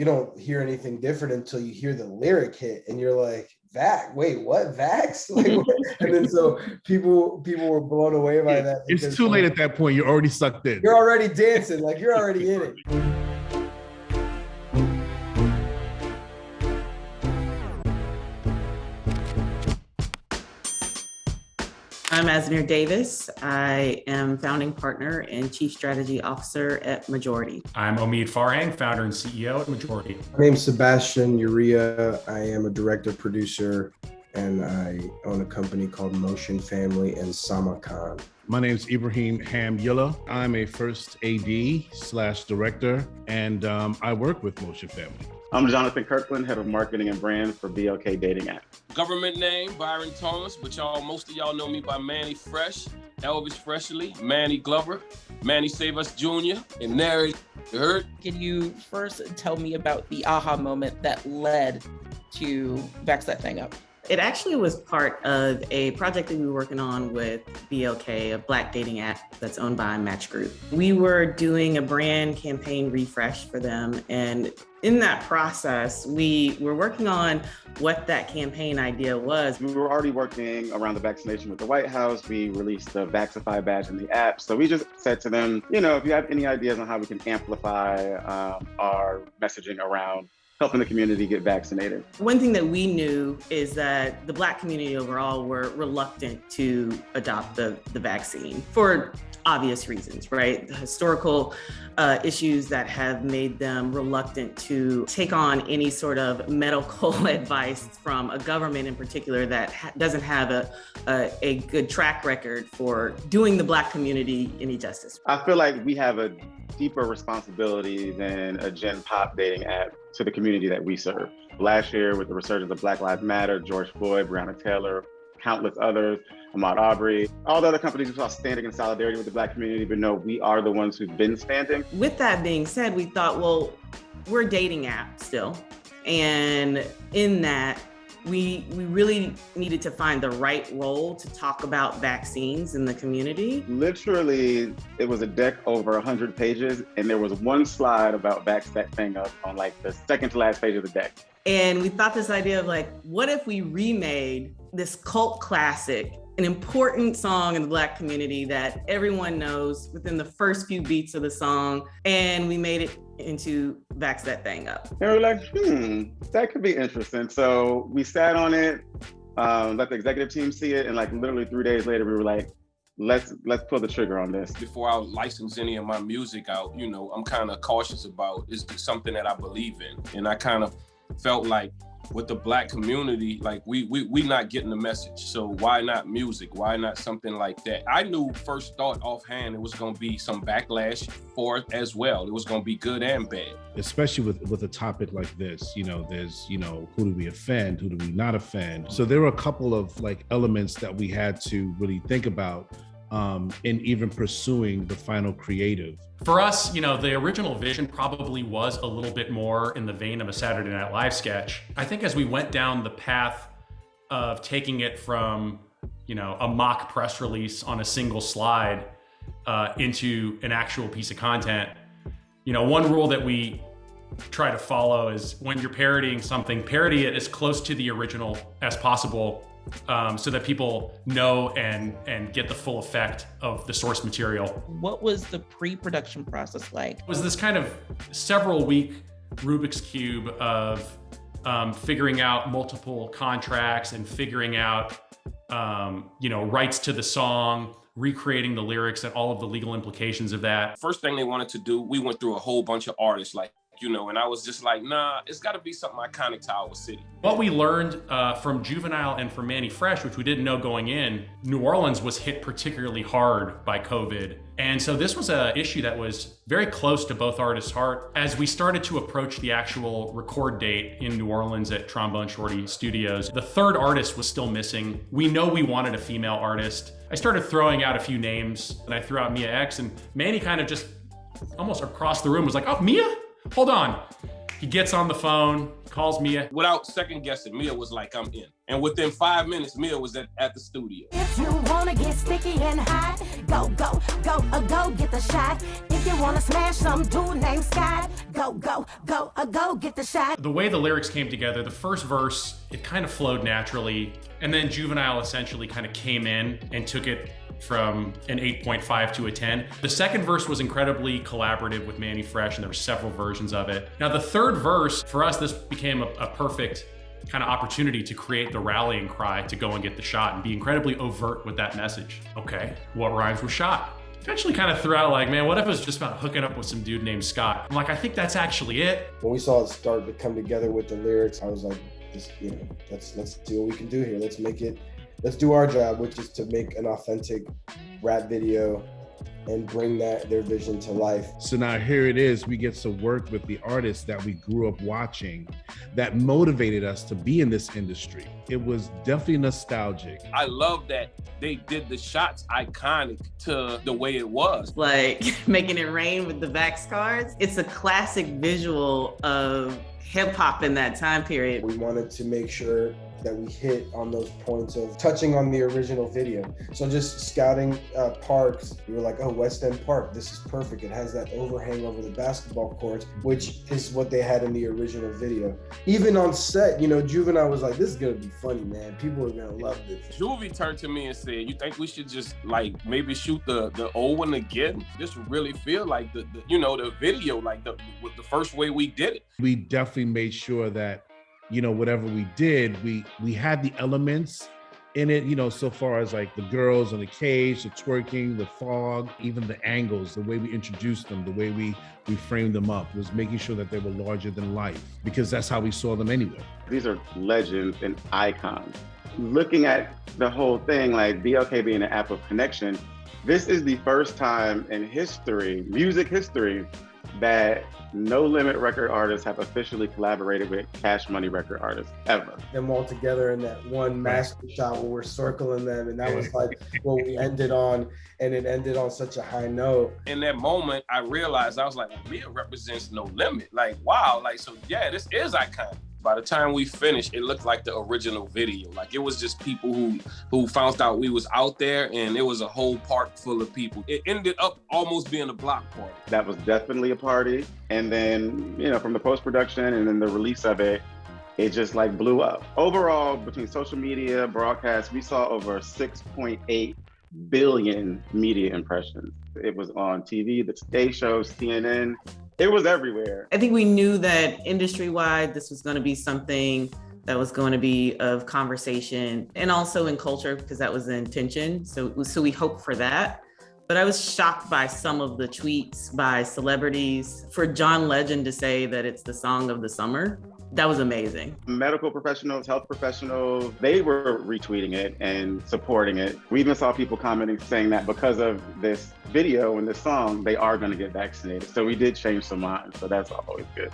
you don't hear anything different until you hear the lyric hit and you're like, Vax, wait, what? Vax? Like, what? and then so people people were blown away by that. It's too late at that point. You're already sucked in. You're already dancing, like you're already in it. I'm Asmir Davis. I am founding partner and chief strategy officer at Majority. I'm Omid Farhang, founder and CEO at Majority. My name's Sebastian Uria. I am a director producer and I own a company called Motion Family and Samarkand. My name is Ibrahim Hamdullah. I'm a first AD slash director, and um, I work with Motion Family. I'm Jonathan Kirkland, head of marketing and brand for BLK Dating App. Government name, Byron Thomas, but y'all, most of y'all know me by Mannie Fresh, Elvis Presley, Manny Glover, Manny Save Us Jr., and Nary. You heard? Can you first tell me about the aha moment that led to Vax That Thing Up? It actually was part of a project that we were working on with BLK, a black dating app that's owned by Match Group. We were doing a brand campaign refresh for them. And in that process, we were working on what that campaign idea was. We were already working around the vaccination with the White House. We released the Vaxify badge in the app. So we just said to them, you know, if you have any ideas on how we can amplify um, our messaging around helping the community get vaccinated. One thing that we knew is that the Black community overall were reluctant to adopt the, the vaccine for obvious reasons, right? The historical uh, issues that have made them reluctant to take on any sort of medical advice from a government in particular that ha doesn't have a, a, a good track record for doing the Black community any justice. I feel like we have a deeper responsibility than a Gen Pop dating app to the community that we serve. Last year, with the resurgence of Black Lives Matter, George Floyd, Breonna Taylor, countless others, Ahmaud Arbery, all the other companies who saw standing in solidarity with the Black community, but no, we are the ones who've been standing. With that being said, we thought, well, we're dating app still. And in that, we we really needed to find the right role to talk about vaccines in the community. Literally, it was a deck over 100 pages, and there was one slide about thing up on like the second to last page of the deck. And we thought this idea of like, what if we remade this cult classic an important song in the Black community that everyone knows within the first few beats of the song. And we made it into Vax That Thing Up. And we are like, hmm, that could be interesting. So we sat on it, um, let the executive team see it. And like literally three days later, we were like, let's let's pull the trigger on this. Before I license any of my music out, you know, I'm kind of cautious about is something that I believe in. And I kind of felt like with the black community, like we we we not getting the message. So why not music? Why not something like that? I knew first thought offhand it was gonna be some backlash for it as well. It was gonna be good and bad. Especially with with a topic like this, you know, there's you know, who do we offend? Who do we not offend? So there were a couple of like elements that we had to really think about um, in even pursuing the final creative. For us, you know, the original vision probably was a little bit more in the vein of a Saturday Night Live sketch. I think as we went down the path of taking it from, you know, a mock press release on a single slide uh, into an actual piece of content, you know, one rule that we try to follow is when you're parodying something, parody it as close to the original as possible um, so that people know and and get the full effect of the source material. What was the pre-production process like? It was this kind of several week Rubik's Cube of um, figuring out multiple contracts and figuring out um, you know rights to the song, recreating the lyrics and all of the legal implications of that. First thing they wanted to do, we went through a whole bunch of artists like you know, and I was just like, nah, it's got to be something iconic to our city. What we learned uh, from Juvenile and from Mannie Fresh, which we didn't know going in, New Orleans was hit particularly hard by COVID. And so this was an issue that was very close to both artists' heart. As we started to approach the actual record date in New Orleans at Trombone Shorty Studios, the third artist was still missing. We know we wanted a female artist. I started throwing out a few names and I threw out Mia X and Mannie kind of just almost across the room was like, oh, Mia? Hold on. He gets on the phone, calls Mia. Without second guessing, Mia was like, I'm in. And within five minutes, Mia was at, at the studio. If you wanna get sticky and hot, go, go, go, uh, go get the shot. If you wanna smash some dude named Scott, go, go, go, uh, go get the shot. The way the lyrics came together, the first verse, it kind of flowed naturally. And then Juvenile essentially kind of came in and took it from an 8.5 to a 10. The second verse was incredibly collaborative with Mannie Fresh, and there were several versions of it. Now, the third verse, for us, this became a, a perfect kind of opportunity to create the rallying cry to go and get the shot and be incredibly overt with that message. Okay, what rhymes with shot? Eventually kind of threw out like, man, what if it was just about hooking up with some dude named Scott? I'm like, I think that's actually it. When we saw it start to come together with the lyrics, I was like, this, you know, let's let's see what we can do here. Let's make it let's do our job, which is to make an authentic rap video and bring that their vision to life. So now here it is, we get to work with the artists that we grew up watching that motivated us to be in this industry. It was definitely nostalgic. I love that they did the shots iconic to the way it was. Like making it rain with the Vax cards. It's a classic visual of hip hop in that time period. We wanted to make sure that we hit on those points of touching on the original video. So just scouting uh, parks, we were like, oh, West End Park, this is perfect. It has that overhang over the basketball courts, which is what they had in the original video. Even on set, you know, Juvenile was like, this is gonna be funny, man. People are gonna love this. Juvie turned to me and said, you think we should just like maybe shoot the, the old one again? This really feel like the, the you know, the video, like the, with the first way we did it. We definitely made sure that you know whatever we did we we had the elements in it you know so far as like the girls in the cage the twerking the fog even the angles the way we introduced them the way we we framed them up was making sure that they were larger than life because that's how we saw them anyway. These are legends and icons. Looking at the whole thing like blk being an app of connection this is the first time in history music history that no limit record artists have officially collaborated with cash money record artists ever. Them all together in that one master shot where we're circling them and that was like what we ended on and it ended on such a high note. In that moment i realized i was like mia represents no limit. Like wow like so yeah this is iconic by the time we finished, it looked like the original video. Like it was just people who who found out we was out there, and it was a whole park full of people. It ended up almost being a block party. That was definitely a party. And then you know, from the post production and then the release of it, it just like blew up. Overall, between social media, broadcast, we saw over 6.8 billion media impressions. It was on TV, the stage shows, CNN, it was everywhere. I think we knew that industry wide, this was going to be something that was going to be of conversation and also in culture because that was the intention. So, so we hope for that. But I was shocked by some of the tweets by celebrities. For John Legend to say that it's the song of the summer, that was amazing. Medical professionals, health professionals, they were retweeting it and supporting it. We even saw people commenting saying that because of this video and this song, they are going to get vaccinated. So we did change some minds. So that's always good.